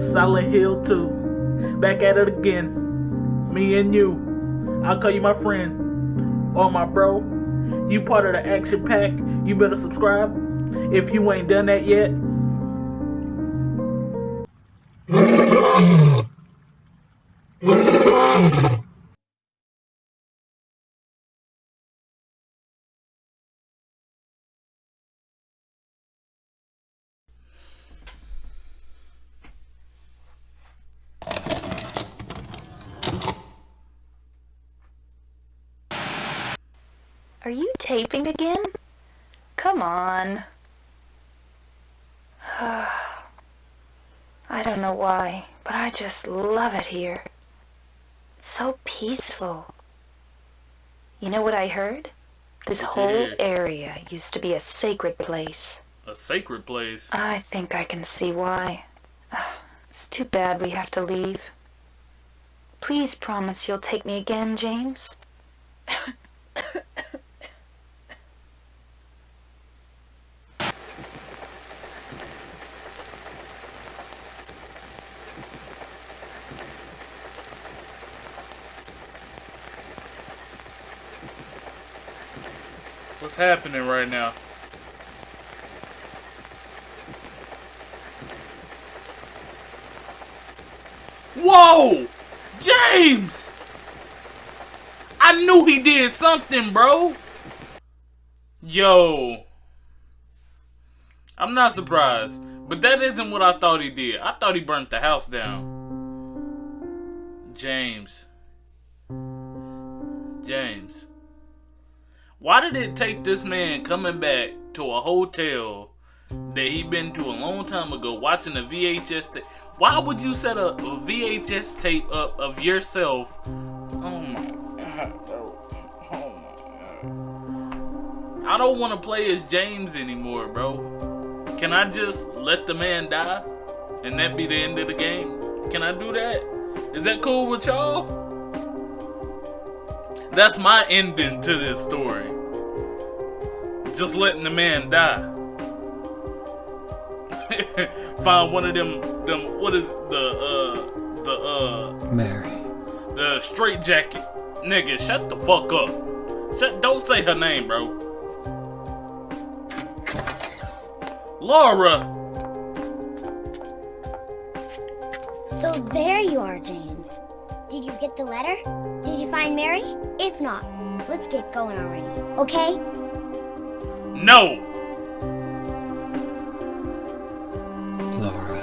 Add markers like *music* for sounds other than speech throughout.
Silent Hill 2. Back at it again. Me and you. I'll call you my friend. Or my bro. You part of the action pack. You better subscribe. If you ain't done that yet. Are you taping again? Come on. I don't know why, but I just love it here. It's so peaceful. You know what I heard? This whole area used to be a sacred place. A sacred place. I think I can see why. Ah, It's too bad we have to leave. Please promise you'll take me again, James. *laughs* Happening right now? Whoa! James! I knew he did something, bro. Yo. I'm not surprised. But that isn't what I thought he did. I thought he burnt the house down. James. James. Why did it take this man coming back to a hotel that he'd been to a long time ago watching a VHS tape? Why would you set a, VHS tape up of yourself? Oh my god. Oh my god. I don't want to play as James anymore, bro. Can I just let the man die? And that be the end of the game? Can I do that? Is that cool with y'all? That's my ending to this story. Just letting the man die. *laughs* Find one of them them what is the uh the uh Mary. the straight jacket. Nigga, shut the fuck up. Shut don't say her name, bro. Laura! So there you are, James. Did you get the letter? Did you find Mary? If not, let's get going already, okay? No! Laura.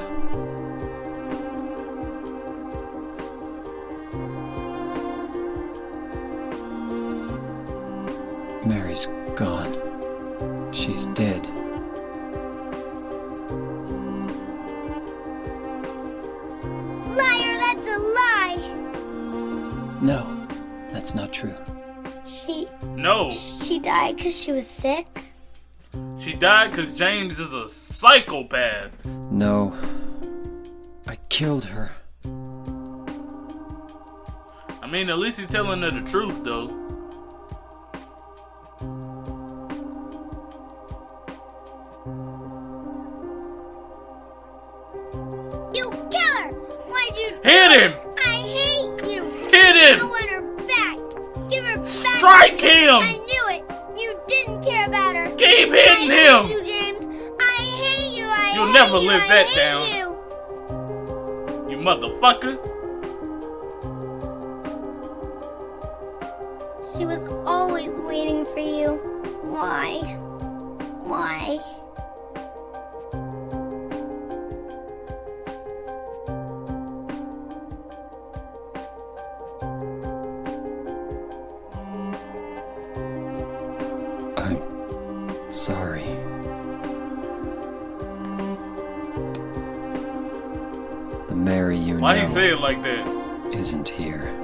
Mary's gone. She's dead. Liar, that's a lie! No, that's not true. She No. she died because she was sick? She died because James is a psychopath. No. I killed her. I mean, at least he's telling her the truth, though. You killer! Why'd you Hit him! Strike him! I knew it! You didn't care about her! Keep I hitting hate him! you, James! I hate you! I You'll hate never you, live I that hate down. You. You motherfucker. She was always waiting for you. Why? Why? Sorry. The Mary you Why know he say it like that? isn't here.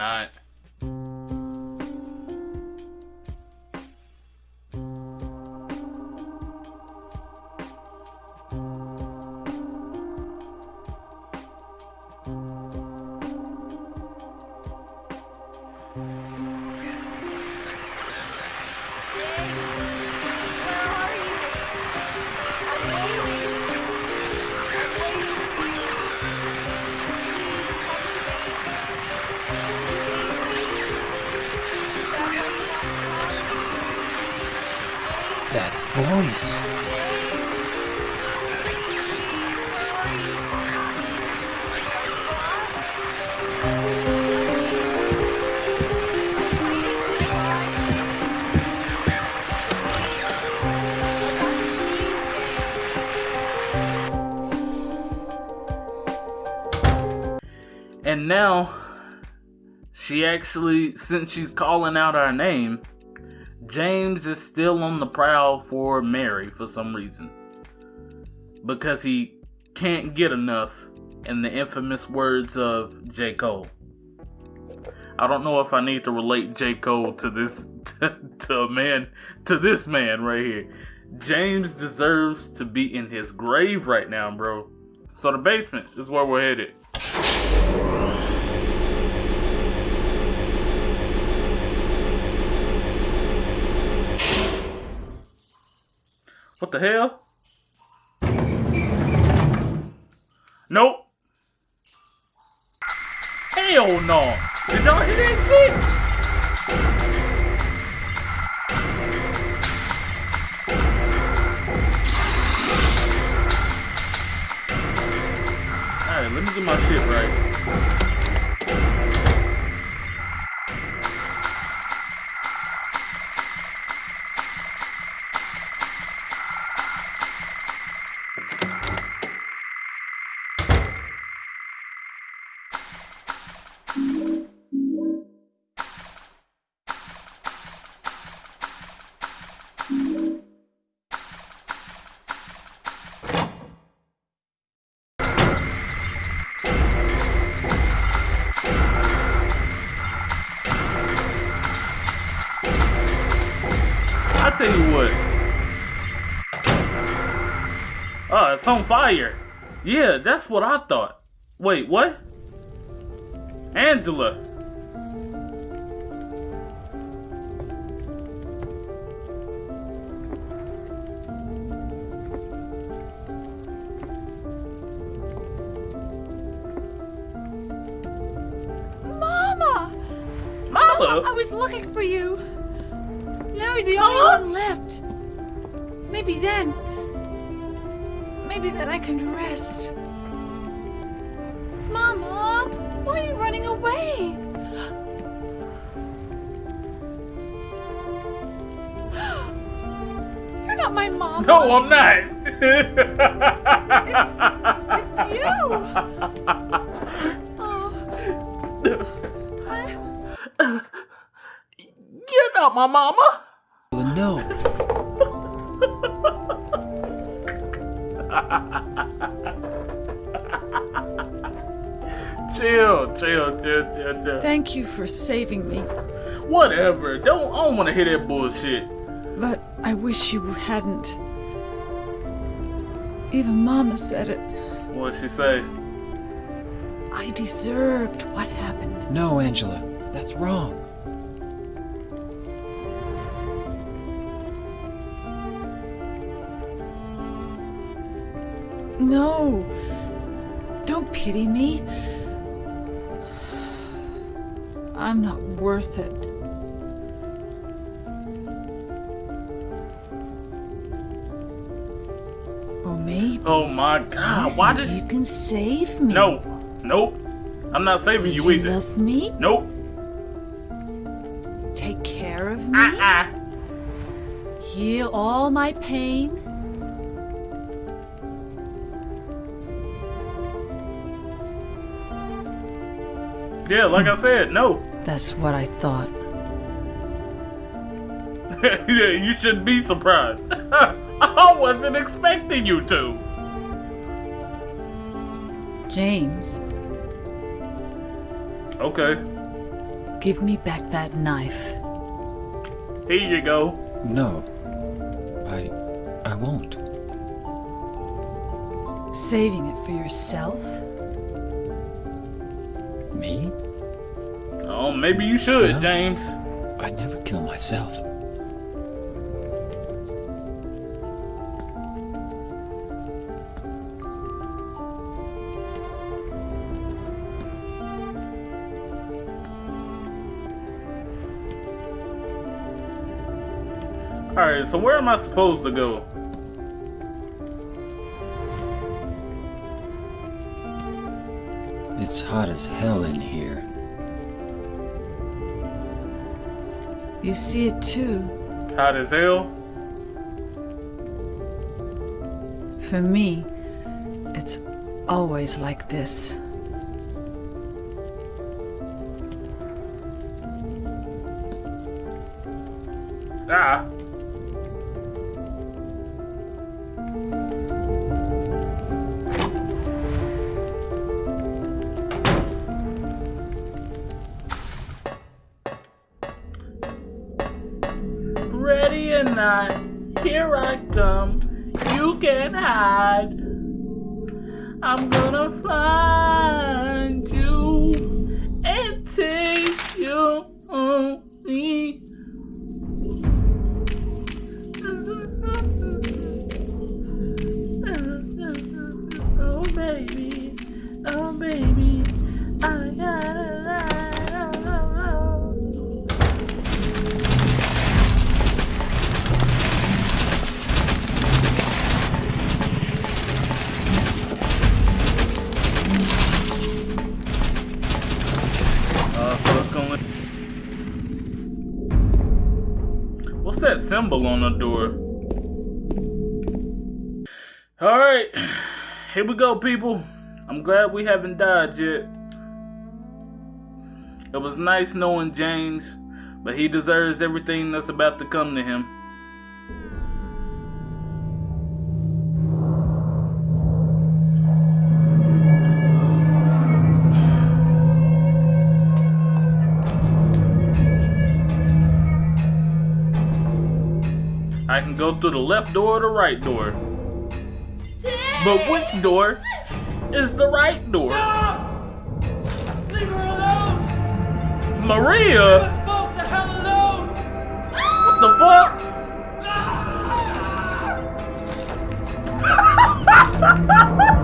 Not. That voice. And now, she actually, since she's calling out our name, James is still on the prowl for Mary for some reason. Because he can't get enough, in the infamous words of J. Cole. I don't know if I need to relate J. Cole to this *laughs* to, to man to this man right here. James deserves to be in his grave right now, bro. So the basement is where we're headed. What the hell? Nope. Hell no. Did y'all hear that shit? Alright, let me get my shit right. It's on fire. Yeah, that's what I thought. Wait, what? Angela. Mama! Mama? I was looking for you. Now you're the Mama? only one left. Maybe then. Maybe then I can rest. Mama! Why are you running away? You're not my mom. No, I'm not. It's you! Oh. I- You're not my mama. No. *laughs* *laughs* Chill, chill, chill, chill, chill. Thank you for saving me. Whatever. Don't. I don't want to hear that bullshit. But I wish you hadn't. Even Mama said it. What did she say? I deserved what happened. No, Angela. That's wrong. No. Don't pity me. I'm not worth it. Or maybe Oh my you God! Why does? you can save me? No, nope. I'm not saving Will you you either. love me? Nope. Take care of ah, me? Uh-uh. Heal all my pain? Yeah, like I said, no. That's what I thought. *laughs* yeah, you shouldn't be surprised. *laughs* I wasn't expecting you to. James, Okay, give me back that knife. here you go. No. I. I won't. Saving it for yourself? Me? Oh maybe you should, No. James. I'd never kill myself. Alright, so where am I supposed to go? It's hot as hell in here. You see it too. Hot as hell? For me, it's always like this. Ah. Alright, *sighs* here we go, people. I'm glad we haven't died yet. It was nice knowing James, but he deserves everything that's about to come to him. I can go through the left door or the right door. But which door is the right door? Leave her alone! Maria? Leave us both the hell alone! What the fuck? *laughs* Ah! *laughs*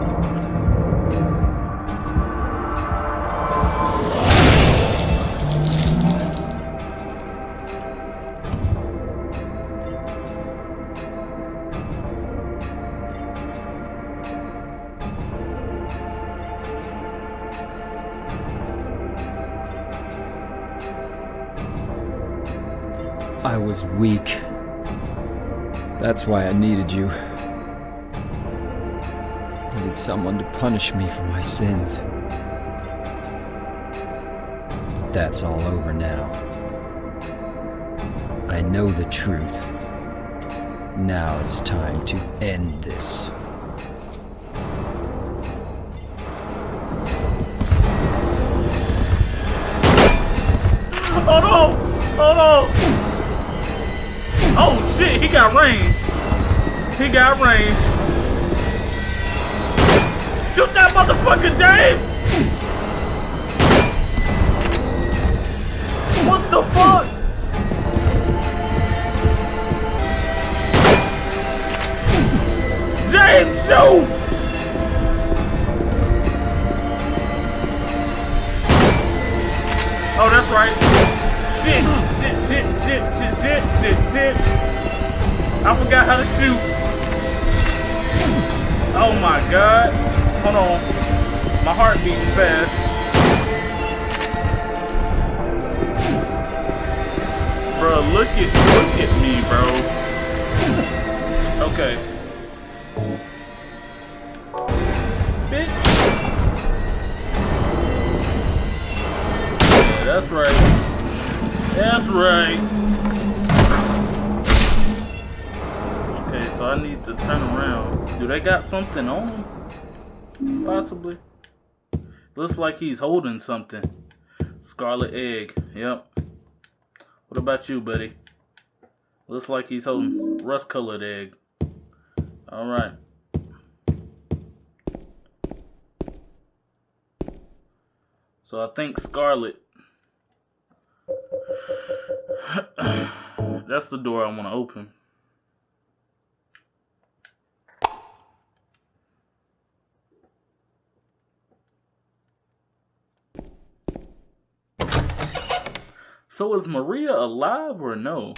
I was weak. That's why I needed you. I Needed someone to punish me for my sins. But that's all over now. I know the truth. Now it's time to end this. He got range. Shoot that motherfucker, James! What the fuck? James, shoot! Oh, that's right. Shit, shit, shit, shit, shit, shit, shit, shit. I forgot how to shoot. Oh my god. Hold on. My heart beating fast. Bro, look at look at me, bro. Okay. That's right. That's right. Okay, so I need to turn around. Do they got something on him? Possibly. Looks like he's holding something. Scarlet egg. Yep. What about you, buddy? Looks like he's holding rust colored egg. Alright. So I think Scarlet *clears throat* That's the door I want to open. So is Maria alive or no?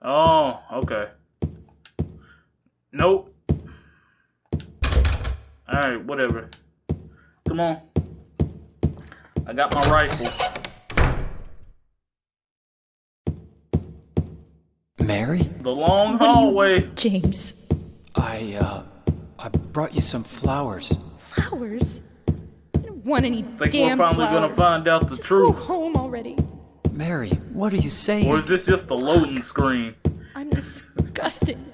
Oh, okay. Nope. Alright, whatever. Come on. I got my rifle. Mary? The long What do you hallway. James? I, uh, I brought you some flowers. Flowers? I don't want any Think we're damn finally flowers. gonna find out the Just truth. Go home already. Mary, what are you saying? Or is this just a loading screen? I'm disgusting.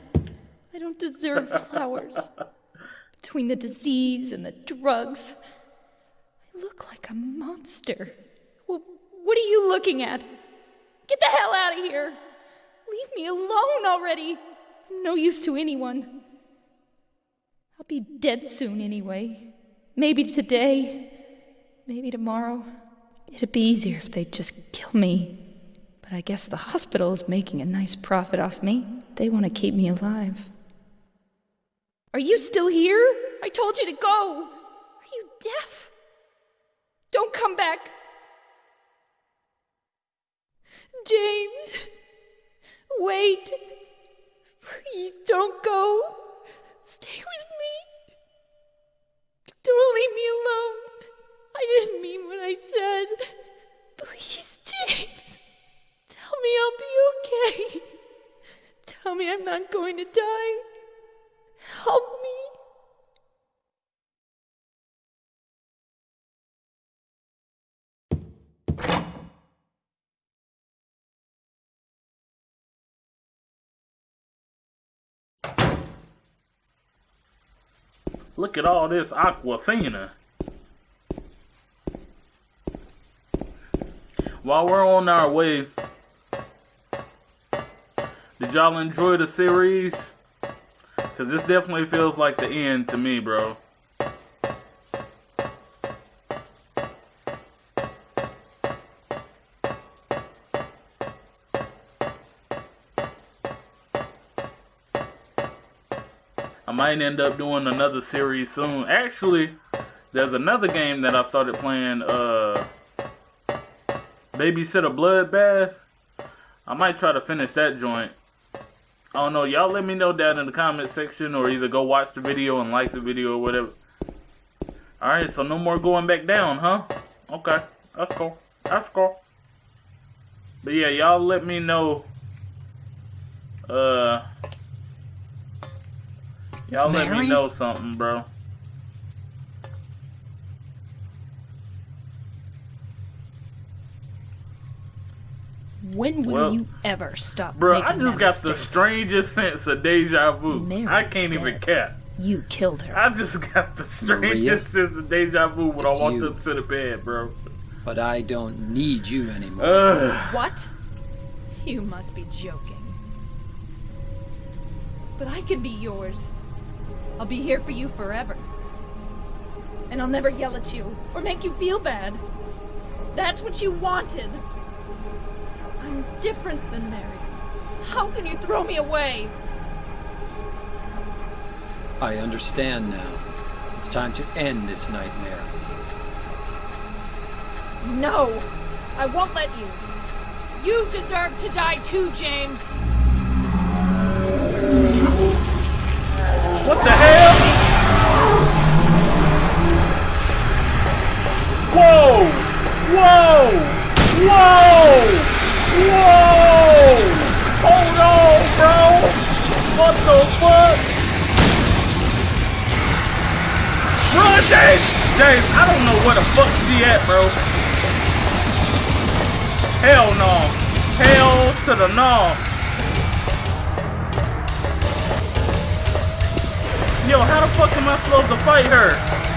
I don't deserve *laughs* flowers. Between the disease and the drugs, I look like a monster. Well, what are you looking at? Get the hell out of here! Leave me alone already! I'm no use to anyone. I'll be dead soon anyway. Maybe today, maybe tomorrow. It'd be easier if they'd just kill me. But I guess the hospital is making a nice profit off me. They want to keep me alive. Are you still here? I told you to go. Are you deaf? Don't come back. James, wait. Please don't go. Stay with me. Don't leave me alone. I didn't mean what I said. Please, James. Tell me I'll be okay. Tell me I'm not going to die. Help me. Look at all this Aquafina. While we're on our way, did y'all enjoy the series? Because this definitely feels like the end to me, bro. I might end up doing another series soon. Actually, there's another game that I started playing, uh, Babysitter Bloodbath. I might try to finish that joint. I don't know. Y'all let me know down in the comment section or either go watch the video and like the video or whatever. Alright, so no more going back down, huh? Okay, that's cool. That's cool. But yeah, y'all let me know. Uh, y'all let me know something, bro. When will Well, you ever stop Bro, making I just that got the strangest sense of deja vu. Mary's I can't even dead. cap. You killed her. I just *laughs* got the strangest sense of deja vu when I walked you. up to the bed, bro. But I don't need you anymore. Ugh. What? You must be joking. But I can be yours. I'll be here for you forever. And I'll never yell at you or make you feel bad. That's what you wanted. I'm different than Mary. How can you throw me away? I understand now. It's time to end this nightmare. No! I won't let you. You deserve to die too, James. What the hell? Whoa! Whoa! Whoa! Whoa! Hold on, bro! What the fuck? Run, James! James, I don't know where the fuck she at, bro. Hell no. Hell to the no. Yo, how the fuck am I supposed to fight her?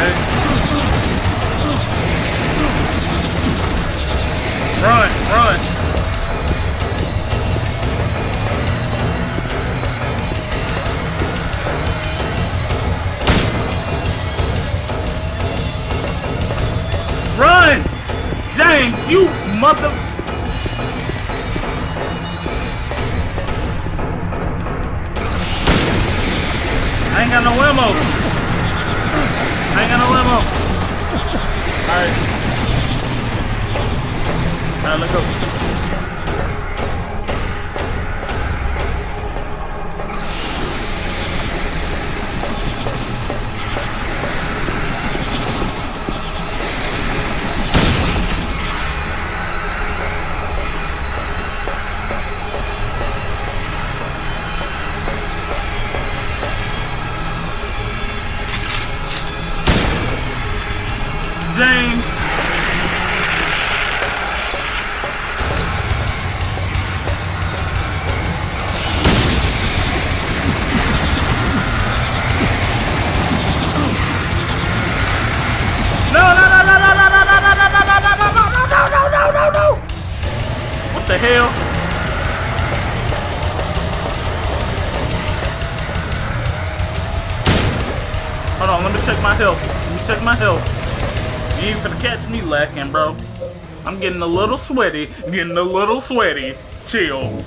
Okay. Run, run. Run! James, you mother... I ain't got no ammo. I got no ammo. Alright. Alright, let's go. Lacking, bro. I'm getting a little sweaty. Getting a little sweaty. Chill.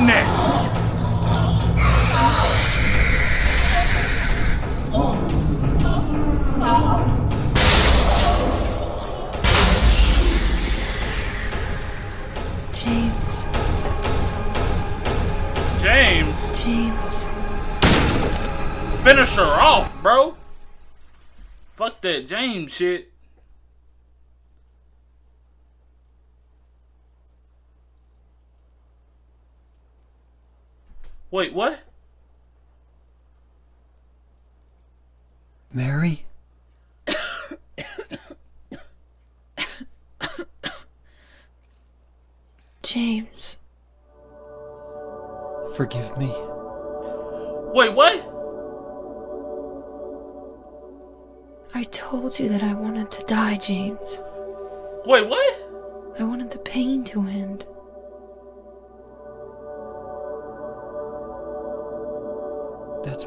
You shooting at? James, James, James. finish her off, bro. Fuck that James shit. Wait, what? Mary? James. Forgive me. Wait, what? I told you that I wanted to die, James. Wait, what? I wanted the pain to end.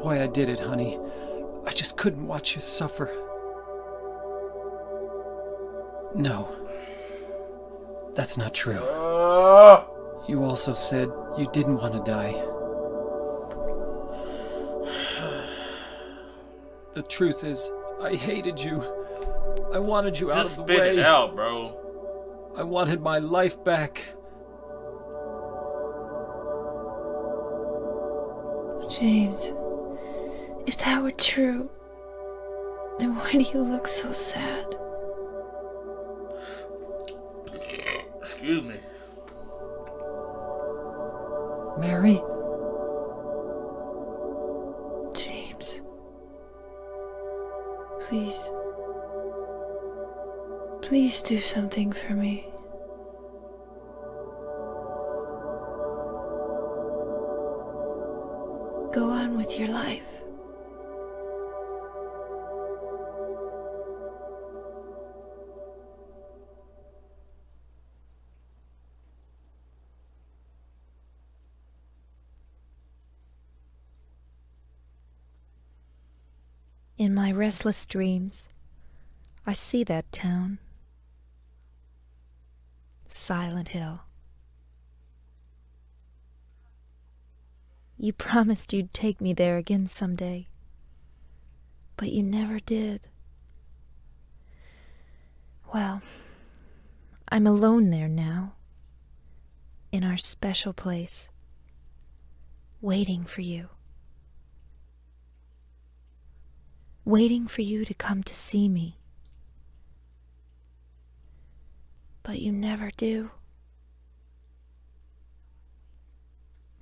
Why I did it, honey. I just couldn't watch you suffer. No. That's not true. Uh, You also said you didn't want to die. The truth is, I hated you. I wanted you out of the way. Just spit it out, bro. I wanted my life back. Were true, then why do you look so sad? Excuse me. Mary? James. Please. Please do something for me. Go on with your life. Restless dreams, I see that town. Silent Hill. You promised you'd take me there again someday, but you never did. Well, I'm alone there now, in our special place, waiting for you. Waiting for you to come to see me. But you never do.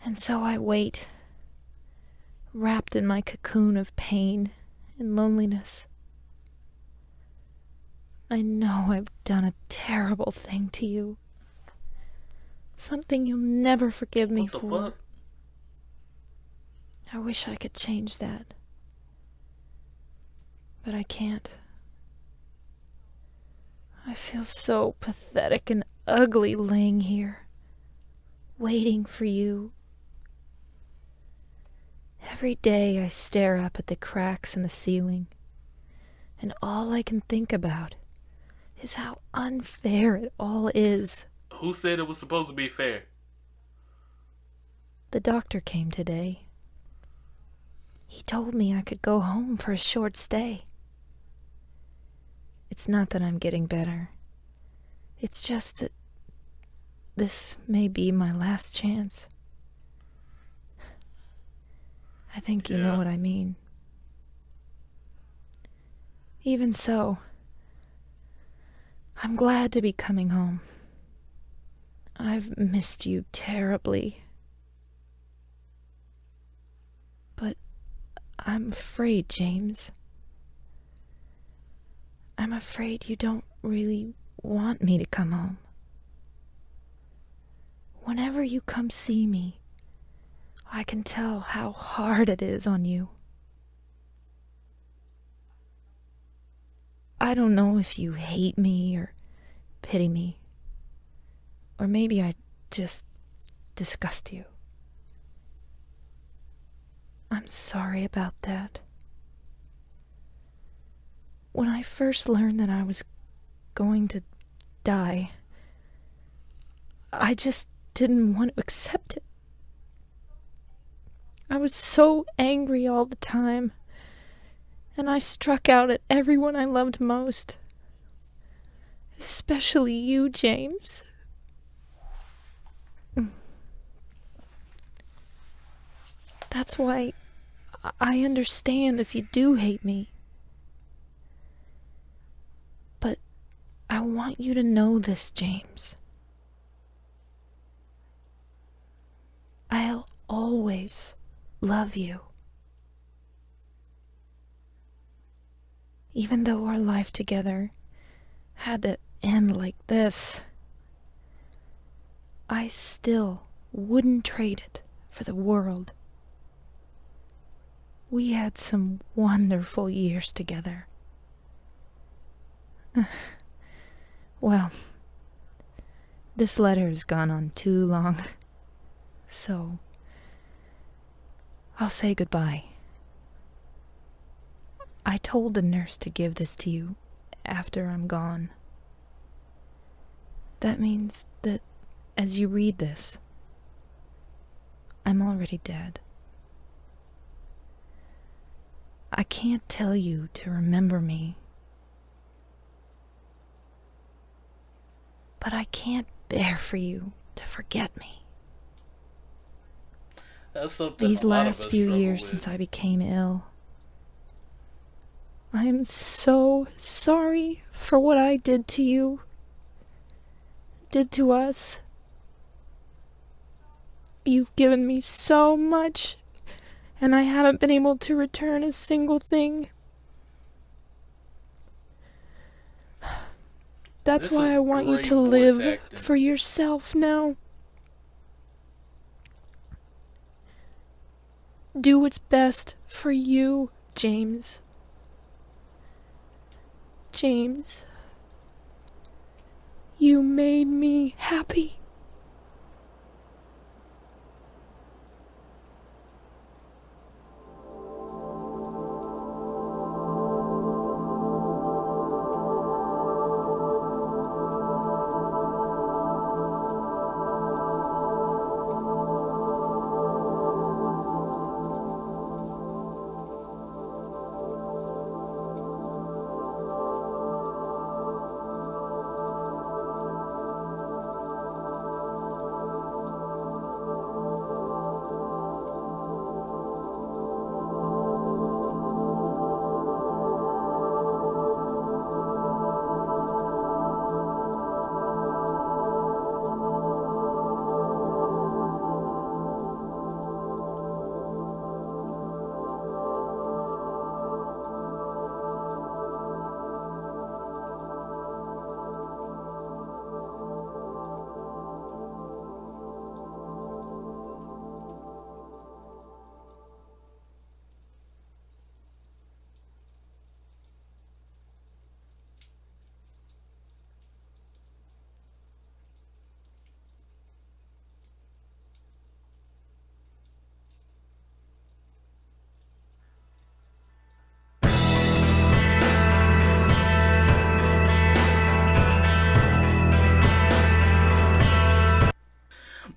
And so I wait, wrapped in my cocoon of pain and loneliness. I know I've done a terrible thing to you. Something you'll never forgive me What the for. fuck? I wish I could change that. But I can't. I feel so pathetic and ugly laying here, waiting for you. Every day I stare up at the cracks in the ceiling, and all I can think about is how unfair it all is. Who said it was supposed to be fair? The doctor came today. He told me I could go home for a short stay. It's not that I'm getting better. It's just that this may be my last chance. I think you know what I mean. Even so, I'm glad to be coming home. I've missed you terribly. But I'm afraid, James. I'm afraid you don't really want me to come home. Whenever you come see me, I can tell how hard it is on you. I don't know if you hate me or pity me. Or maybe I just disgust you. I'm sorry about that. When I first learned that I was going to die, I just didn't want to accept it. I was so angry all the time, and I struck out at everyone I loved most. Especially you, James. That's why I- understand if you do hate me. I want you to know this, James. I'll always love you. Even though our life together had to end like this, I still wouldn't trade it for the world. We had some wonderful years together. *laughs* well, this letter has gone on too long, so I'll say goodbye. I told the nurse to give this to you after I'm gone. That means that as you read this, I'm already dead. I can't tell you to remember me. But I can't bear for you to forget me. That's something These a lot of last few years with. since I became ill, I am so sorry for what I did to you, did to us. You've given me so much, and I haven't been able to return a single thing. That's This why I want you to live acting. for yourself now. Do what's best for you, James. James. You made me happy.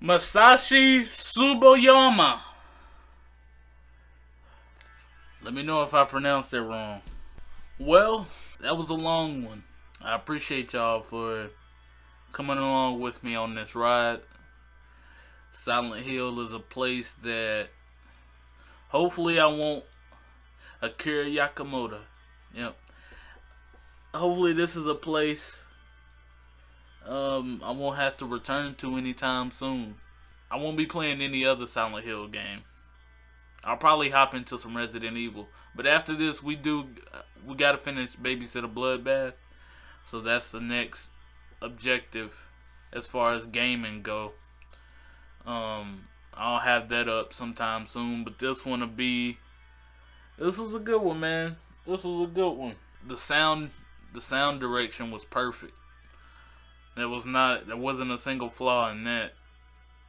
Masashi Tsuboyama. Let me know if I pronounced it wrong. Well, that was a long one. I appreciate y'all for coming along with me on this ride. Silent Hill is a place that hopefully I won't Akira Yakamoto. Yep. Hopefully this is a place um, I won't have to return to anytime soon. I won't be playing any other Silent Hill game. I'll probably hop into some Resident Evil, but after this, we do we gotta finish Babysitter Bloodbath, so that's the next objective as far as gaming go. Um, I'll have that up sometime soon, but this one will be. This was a good one, man. This was a good one. The sound, the sound direction was perfect. There was not there wasn't a single flaw in that.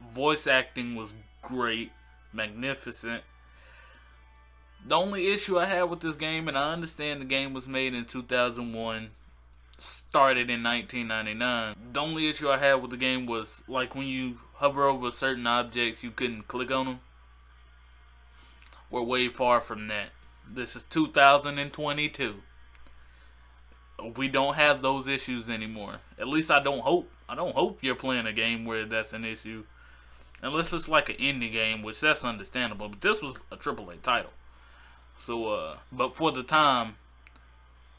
Voice acting was great, magnificent. The only issue I had with this game, and I understand the game was made in 2001, started in 1999. The only issue I had with the game was like when you hover over certain objects, you couldn't click on them. We're way far from that. This is 2022 we don't have those issues anymore. At least I don't hope. I don't hope you're playing a game where that's an issue. Unless it's like an indie game, which that's understandable. But this was a AAA title. So, uh, but for the time,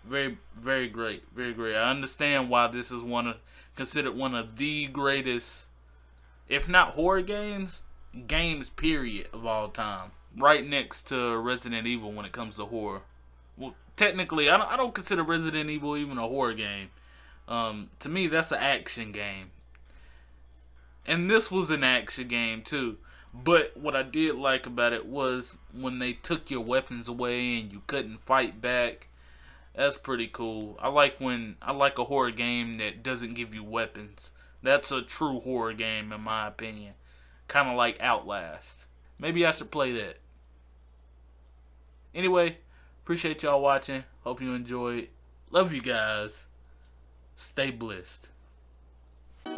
very, very great. Very great. I understand why this is one of, considered one of the greatest, if not horror games, games period of all time. Right next to Resident Evil when it comes to horror. Technically, I don't, I don't consider Resident Evil even a horror game. Um, to me, that's an action game. And this was an action game too. But what I did like about it was when they took your weapons away and you couldn't fight back. That's pretty cool. I like when I like a horror game that doesn't give you weapons. That's a true horror game in my opinion. Kind of like Outlast. Maybe I should play that. Anyway, appreciate y'all watching. Hope you enjoyed. Love you guys. Stay blessed.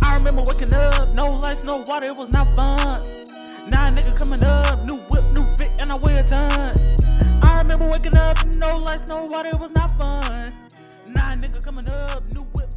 I remember waking up, no lights, no water, it was not fun. Now nigga coming up, new whip, new fit, and I weigh a ton. I remember waking up, no lights, no water, it was not fun. Now nigga coming up, new whip.